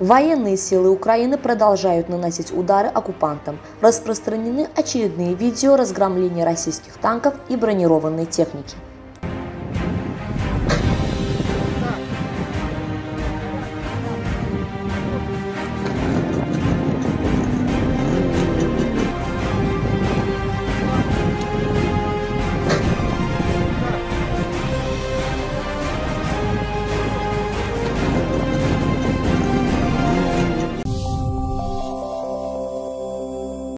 Военные силы Украины продолжают наносить удары оккупантам. Распространены очередные видео разгромления российских танков и бронированной техники.